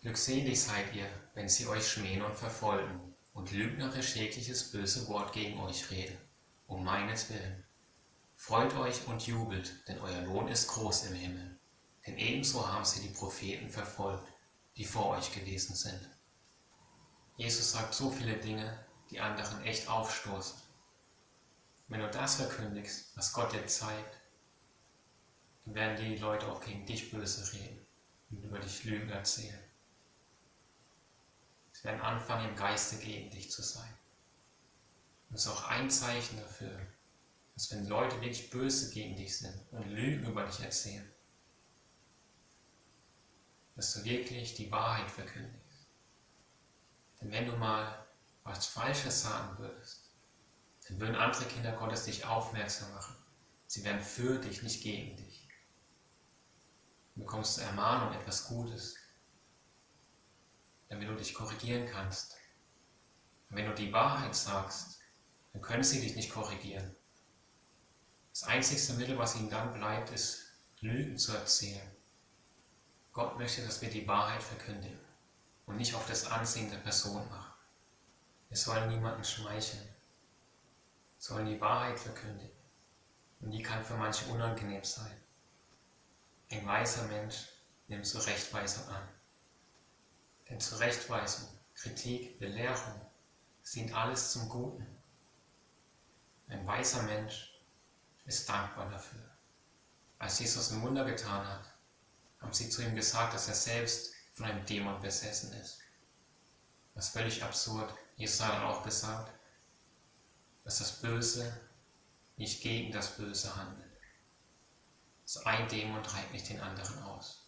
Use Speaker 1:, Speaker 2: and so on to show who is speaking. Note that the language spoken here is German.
Speaker 1: Glückselig seid ihr, wenn sie euch schmähen und verfolgen und lügnerisch jegliches böse Wort gegen euch reden, um meinetwillen. Freut euch und jubelt, denn euer Lohn ist groß im Himmel. Denn ebenso haben sie die Propheten verfolgt, die vor euch gewesen sind. Jesus sagt so viele Dinge, die anderen echt aufstoßen. Wenn du das verkündigst, was Gott dir zeigt, dann werden die Leute auch gegen dich böse reden und über dich Lügen erzählen. Sie werden anfangen, im Geiste gegen dich zu sein. Und das ist auch ein Zeichen dafür, dass wenn Leute wirklich böse gegen dich sind und Lügen über dich erzählen, dass du wirklich die Wahrheit verkündigst. Denn wenn du mal was Falsches sagen würdest, dann würden andere Kinder Gottes dich aufmerksam machen. Sie wären für dich, nicht gegen dich. Du bekommst Ermahnung, etwas Gutes, damit du dich korrigieren kannst. Und wenn du die Wahrheit sagst, dann können sie dich nicht korrigieren. Das einzigste Mittel, was ihnen dann bleibt, ist Lügen zu erzählen. Gott möchte, dass wir die Wahrheit verkündigen und nicht auf das Ansehen der Person machen. Wir sollen niemanden schmeicheln, sollen die Wahrheit verkündigen. Und die kann für manche unangenehm sein. Ein weiser Mensch nimmt Zurechtweisung an. Denn Zurechtweisung, Kritik, Belehrung sind alles zum Guten. Ein weiser Mensch ist dankbar dafür. Als Jesus ein Wunder getan hat, haben sie zu ihm gesagt, dass er selbst von einem Dämon besessen ist. Ist völlig absurd. Jesus hat dann auch gesagt, dass das Böse nicht gegen das Böse handelt. So ein Dämon treibt nicht den anderen aus.